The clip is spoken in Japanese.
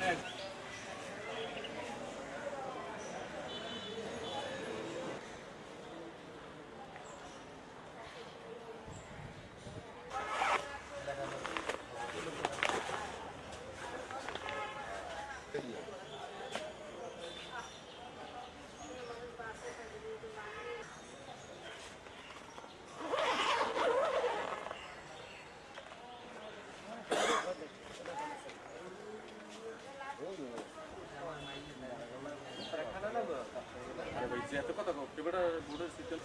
Next. चाहिए jatuh kok takut kita udah situ